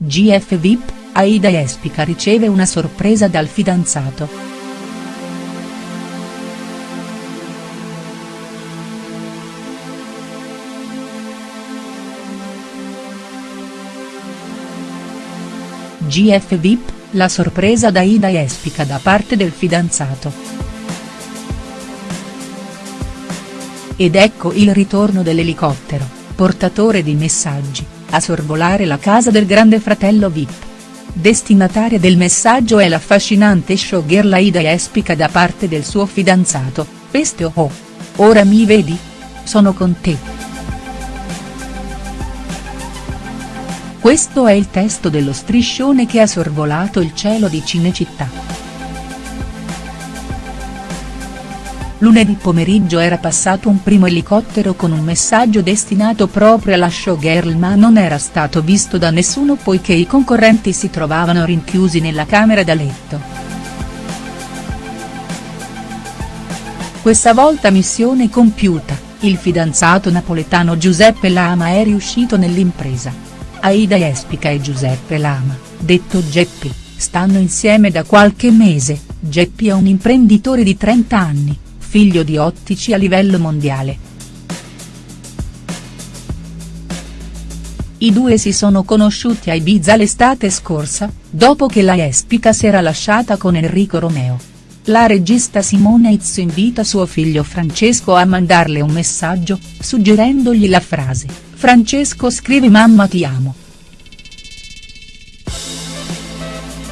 GF VIP, Aida Espica riceve una sorpresa dal fidanzato. GF VIP, la sorpresa da Ida Espica da parte del fidanzato. Ed ecco il ritorno dell'elicottero, portatore di messaggi, a sorvolare la casa del grande fratello Vip. Destinataria del messaggio è l'affascinante showgirl Aida Espica da parte del suo fidanzato, Peste oh oh. Ora mi vedi? Sono con te. Questo è il testo dello striscione che ha sorvolato il cielo di Cinecittà. Lunedì pomeriggio era passato un primo elicottero con un messaggio destinato proprio alla showgirl ma non era stato visto da nessuno poiché i concorrenti si trovavano rinchiusi nella camera da letto. Questa volta missione compiuta, il fidanzato napoletano Giuseppe Lama è riuscito nell'impresa. Aida Espica e Giuseppe Lama, detto Geppi, stanno insieme da qualche mese, Geppi è un imprenditore di 30 anni figlio di ottici a livello mondiale. I due si sono conosciuti a Ibiza l'estate scorsa, dopo che la Espica si era lasciata con Enrico Romeo. La regista Simone Itz invita suo figlio Francesco a mandarle un messaggio, suggerendogli la frase, Francesco scrivi mamma ti amo.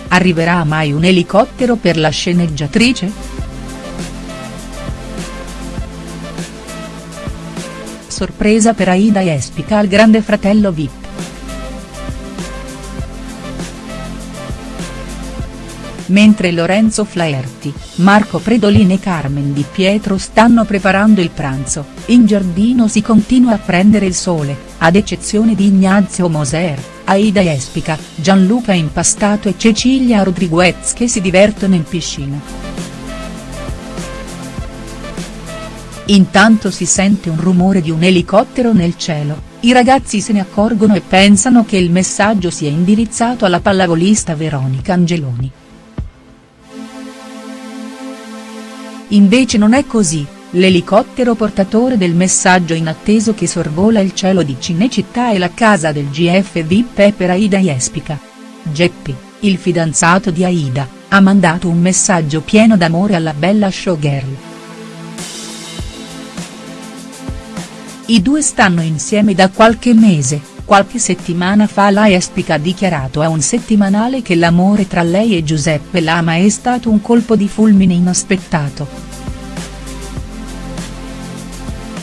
Arriverà mai un elicottero per la sceneggiatrice?. Sorpresa per Aida Espica al grande fratello Vip. Mentre Lorenzo Flaherty, Marco Predolin e Carmen Di Pietro stanno preparando il pranzo, in giardino si continua a prendere il sole, ad eccezione di Ignazio Moser, Aida Espica, Gianluca Impastato e Cecilia Rodriguez che si divertono in piscina. Intanto si sente un rumore di un elicottero nel cielo, i ragazzi se ne accorgono e pensano che il messaggio sia indirizzato alla pallavolista Veronica Angeloni. Invece non è così, l'elicottero portatore del messaggio inatteso che sorvola il cielo di Cinecittà e la casa del GF VIP è per Aida Jespica. Geppi, il fidanzato di Aida, ha mandato un messaggio pieno d'amore alla bella showgirl. I due stanno insieme da qualche mese, qualche settimana fa la Espica ha dichiarato a un settimanale che l'amore tra lei e Giuseppe Lama è stato un colpo di fulmine inaspettato.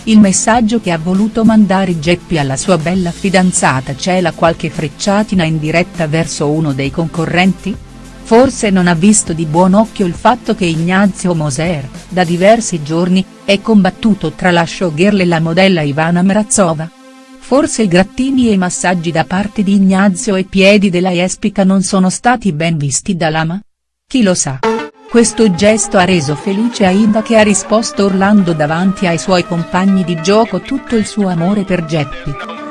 Il messaggio che ha voluto mandare Geppi alla sua bella fidanzata cela qualche frecciatina in diretta verso uno dei concorrenti?. Forse non ha visto di buon occhio il fatto che Ignazio Moser, da diversi giorni, è combattuto tra la showgirl e la modella Ivana Mrazova? Forse i grattini e i massaggi da parte di Ignazio e piedi della Espica non sono stati ben visti da Lama? Chi lo sa? Questo gesto ha reso felice Aida che ha risposto urlando davanti ai suoi compagni di gioco tutto il suo amore per Geppi.